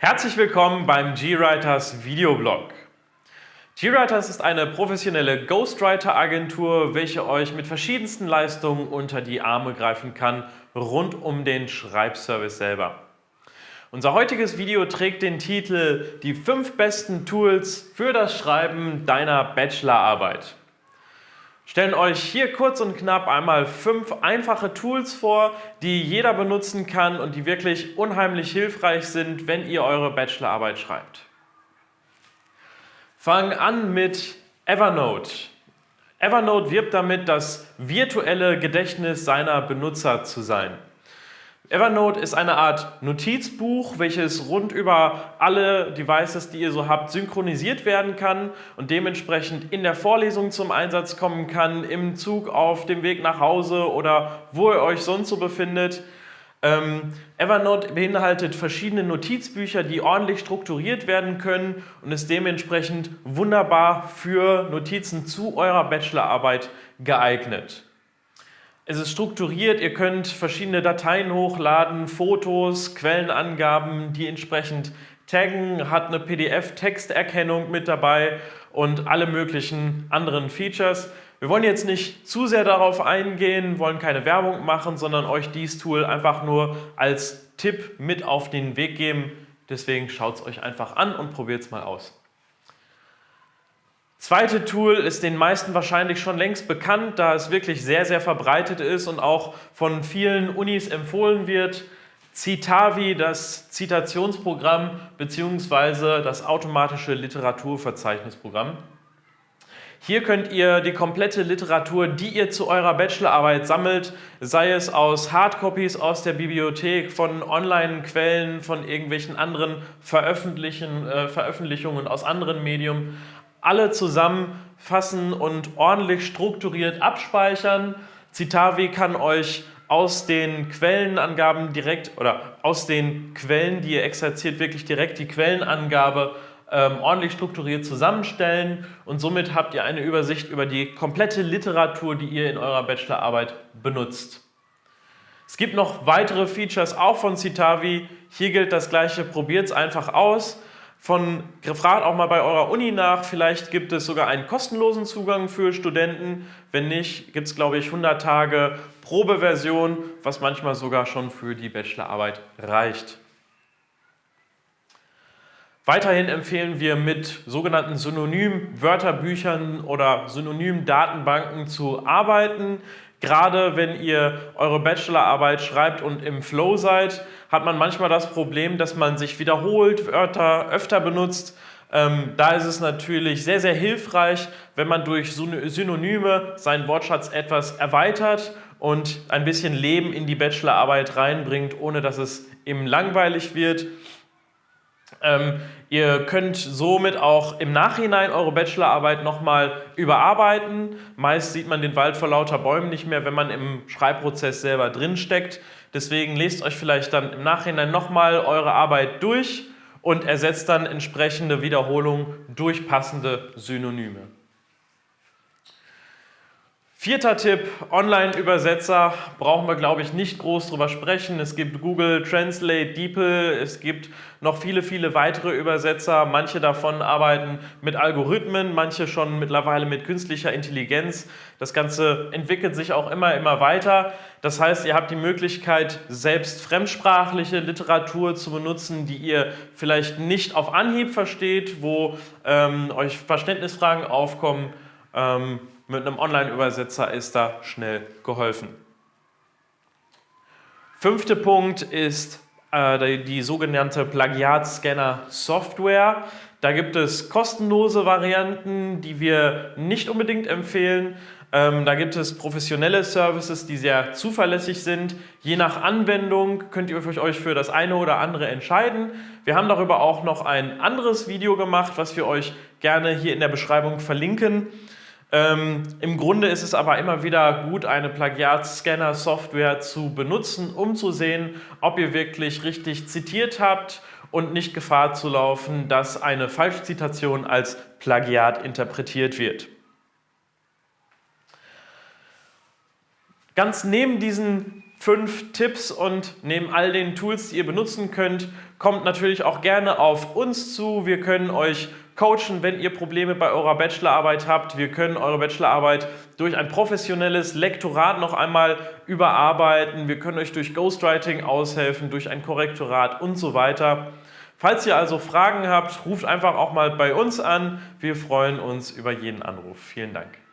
Herzlich willkommen beim GWriters Videoblog. GWriters ist eine professionelle Ghostwriter-Agentur, welche euch mit verschiedensten Leistungen unter die Arme greifen kann, rund um den Schreibservice selber. Unser heutiges Video trägt den Titel Die fünf besten Tools für das Schreiben deiner Bachelorarbeit stellen euch hier kurz und knapp einmal fünf einfache Tools vor, die jeder benutzen kann und die wirklich unheimlich hilfreich sind, wenn ihr eure Bachelorarbeit schreibt. Fangen an mit Evernote. Evernote wirbt damit, das virtuelle Gedächtnis seiner Benutzer zu sein. Evernote ist eine Art Notizbuch, welches rund über alle Devices, die ihr so habt, synchronisiert werden kann und dementsprechend in der Vorlesung zum Einsatz kommen kann, im Zug auf dem Weg nach Hause oder wo ihr euch sonst so befindet. Ähm, Evernote beinhaltet verschiedene Notizbücher, die ordentlich strukturiert werden können und ist dementsprechend wunderbar für Notizen zu eurer Bachelorarbeit geeignet. Es ist strukturiert, ihr könnt verschiedene Dateien hochladen, Fotos, Quellenangaben, die entsprechend taggen, hat eine PDF-Texterkennung mit dabei und alle möglichen anderen Features. Wir wollen jetzt nicht zu sehr darauf eingehen, wollen keine Werbung machen, sondern euch dieses Tool einfach nur als Tipp mit auf den Weg geben. Deswegen schaut es euch einfach an und probiert es mal aus. Zweite Tool ist den meisten wahrscheinlich schon längst bekannt, da es wirklich sehr, sehr verbreitet ist und auch von vielen Unis empfohlen wird. Citavi, das Zitationsprogramm bzw. das automatische Literaturverzeichnisprogramm. Hier könnt ihr die komplette Literatur, die ihr zu eurer Bachelorarbeit sammelt, sei es aus Hardcopies aus der Bibliothek, von Online-Quellen, von irgendwelchen anderen äh, Veröffentlichungen aus anderen Medien, alle zusammenfassen und ordentlich strukturiert abspeichern. Citavi kann euch aus den Quellenangaben direkt oder aus den Quellen, die ihr exerziert, wirklich direkt die Quellenangabe ähm, ordentlich strukturiert zusammenstellen und somit habt ihr eine Übersicht über die komplette Literatur, die ihr in eurer Bachelorarbeit benutzt. Es gibt noch weitere Features auch von Citavi. Hier gilt das gleiche, probiert es einfach aus von gefragt auch mal bei eurer Uni nach, vielleicht gibt es sogar einen kostenlosen Zugang für Studenten. Wenn nicht, gibt es glaube ich 100 Tage Probeversion, was manchmal sogar schon für die Bachelorarbeit reicht. Weiterhin empfehlen wir mit sogenannten Synonym-Wörterbüchern oder Synonym-Datenbanken zu arbeiten. Gerade wenn ihr eure Bachelorarbeit schreibt und im Flow seid, hat man manchmal das Problem, dass man sich wiederholt, Wörter öfter benutzt. Ähm, da ist es natürlich sehr, sehr hilfreich, wenn man durch Synonyme seinen Wortschatz etwas erweitert und ein bisschen Leben in die Bachelorarbeit reinbringt, ohne dass es eben langweilig wird. Ähm, ihr könnt somit auch im Nachhinein eure Bachelorarbeit nochmal überarbeiten. Meist sieht man den Wald vor lauter Bäumen nicht mehr, wenn man im Schreibprozess selber drin steckt. Deswegen lest euch vielleicht dann im Nachhinein nochmal eure Arbeit durch und ersetzt dann entsprechende Wiederholungen durch passende Synonyme. Vierter Tipp, Online-Übersetzer, brauchen wir glaube ich nicht groß drüber sprechen. Es gibt Google Translate, DeepL, es gibt noch viele, viele weitere Übersetzer. Manche davon arbeiten mit Algorithmen, manche schon mittlerweile mit künstlicher Intelligenz. Das Ganze entwickelt sich auch immer, immer weiter. Das heißt, ihr habt die Möglichkeit, selbst fremdsprachliche Literatur zu benutzen, die ihr vielleicht nicht auf Anhieb versteht, wo ähm, euch Verständnisfragen aufkommen. Ähm, mit einem Online-Übersetzer ist da schnell geholfen. Fünfter Punkt ist äh, die, sogenannte Plagiatscanner-Software. Da gibt es kostenlose Varianten, die wir nicht unbedingt empfehlen. Ähm, da gibt es professionelle Services, die sehr zuverlässig sind. Je nach Anwendung könnt ihr euch für das eine oder andere entscheiden. Wir haben darüber auch noch ein anderes Video gemacht, was wir euch gerne hier in der Beschreibung verlinken. Ähm, Im Grunde ist es aber immer wieder gut, eine Plagiatscanner-Software zu benutzen, um zu sehen, ob ihr wirklich richtig zitiert habt und nicht Gefahr zu laufen, dass eine Falschzitation als Plagiat interpretiert wird. Ganz neben diesen fünf Tipps und neben all den Tools, die ihr benutzen könnt, kommt natürlich auch gerne auf uns zu. Wir können euch coachen, wenn ihr Probleme bei eurer Bachelorarbeit habt. Wir können eure Bachelorarbeit durch ein professionelles Lektorat noch einmal überarbeiten. Wir können euch durch Ghostwriting aushelfen, durch ein Korrektorat und so weiter. Falls ihr also Fragen habt, ruft einfach auch mal bei uns an. Wir freuen uns über jeden Anruf. Vielen Dank.